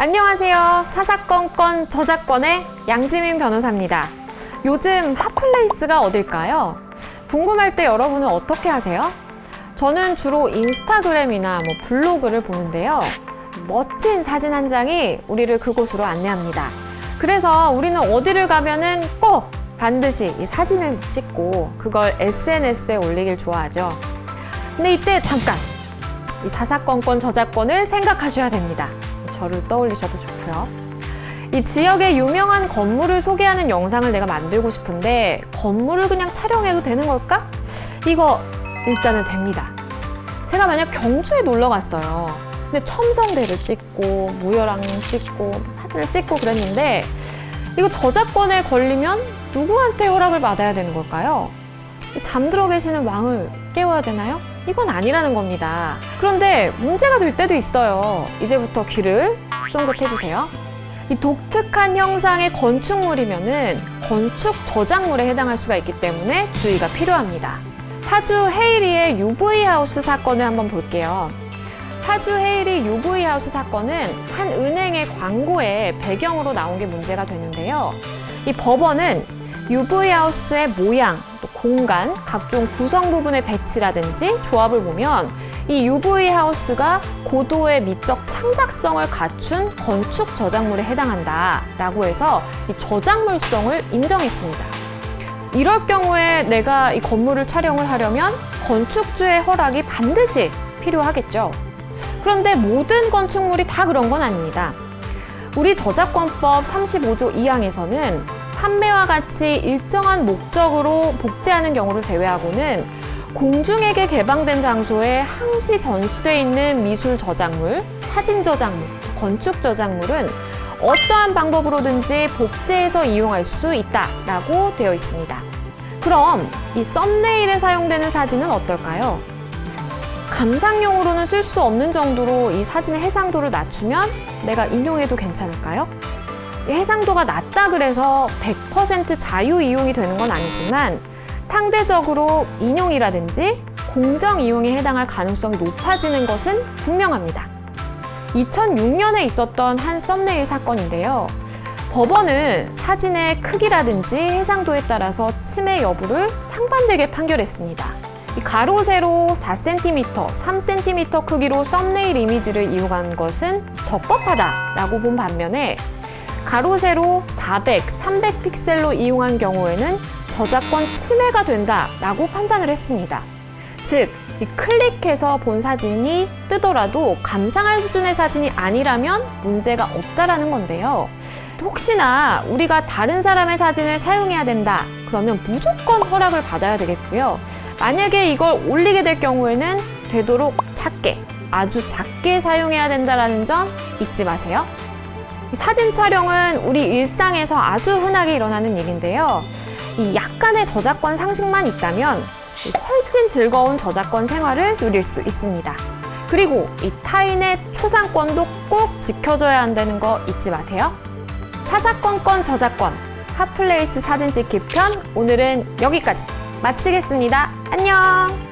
안녕하세요. 사사건건 저작권의 양지민 변호사입니다. 요즘 hot place가 어딜까요? 궁금할 때 여러분은 어떻게 하세요? 저는 주로 인스타그램이나 뭐 블로그를 보는데요. 멋진 사진 한 장이 우리를 그곳으로 안내합니다. 그래서 우리는 어디를 가면은 꼭 반드시 이 사진을 찍고 그걸 SNS에 올리길 좋아하죠. 근데 이때 잠깐 이 사사건건 저작권을 생각하셔야 됩니다. 저를 떠올리셔도 좋고요. 이 지역의 유명한 건물을 소개하는 영상을 내가 만들고 싶은데 건물을 그냥 촬영해도 되는 걸까? 이거 일단은 됩니다. 제가 만약 경주에 놀러 갔어요. 근데 첨성대를 찍고 무열왕 찍고 사진을 찍고 그랬는데 이거 저작권에 걸리면 누구한테 허락을 받아야 되는 걸까요? 잠들어 계시는 왕을 깨워야 되나요? 이건 아니라는 겁니다. 그런데 문제가 될 때도 있어요. 이제부터 귀를 쫑긋 해주세요. 이 독특한 형상의 건축물이면 은 건축 저작물에 해당할 수가 있기 때문에 주의가 필요합니다. 파주 헤이리의 UV 하우스 사건을 한번 볼게요. 파주 헤이리 UV 하우스 사건은 한 은행의 광고에 배경으로 나온 게 문제가 되는데요. 이 법원은 UV 하우스의 모양, 또 공간, 각종 구성 부분의 배치라든지 조합을 보면 이 UV 하우스가 고도의 미적 창작성을 갖춘 건축 저작물에 해당한다 라고 해서 이 저작물성을 인정했습니다. 이럴 경우에 내가 이 건물을 촬영을 하려면 건축주의 허락이 반드시 필요하겠죠. 그런데 모든 건축물이 다 그런 건 아닙니다. 우리 저작권법 35조 2항에서는 판매와 같이 일정한 목적으로 복제하는 경우를 제외하고는 공중에게 개방된 장소에 항시 전시되어 있는 미술 저작물, 사진 저작물, 건축 저작물은 어떠한 방법으로든지 복제해서 이용할 수 있다라고 되어 있습니다. 그럼 이 썸네일에 사용되는 사진은 어떨까요? 감상용으로는 쓸 수 없는 정도로 이 사진의 해상도를 낮추면 내가 인용해도 괜찮을까요? 이 해상도가 낮다 그래서 100% 자유 이용이 되는 건 아니지만 상대적으로 인용이라든지 공정 이용에 해당할 가능성이 높아지는 것은 분명합니다. 2006년에 있었던 한 썸네일 사건인데요. 법원은 사진의 크기라든지 해상도에 따라서 침해 여부를 상반되게 판결했습니다. 이 가로 세로 4cm, 3cm 크기로 썸네일 이미지를 이용한 것은 적법하다라고 본 반면에 가로 세로 400, 300 픽셀로 이용한 경우에는 저작권 침해가 된다라고 판단을 했습니다. 즉, 이 클릭해서 본 사진이 뜨더라도 감상할 수준의 사진이 아니라면 문제가 없다라는 건데요. 혹시나 우리가 다른 사람의 사진을 사용해야 된다 그러면 무조건 허락을 받아야 되겠고요. 만약에 이걸 올리게 될 경우에는 되도록 작게, 아주 작게 사용해야 된다는 점 잊지 마세요. 사진 촬영은 우리 일상에서 아주 흔하게 일어나는 일인데요. 이 약간의 저작권 상식만 있다면 훨씬 즐거운 저작권 생활을 누릴 수 있습니다. 그리고 이 타인의 초상권도 꼭 지켜줘야 한다는 거 잊지 마세요. 사사건건 저작권 핫플레이스 사진 찍기 편 오늘은 여기까지 마치겠습니다. 안녕!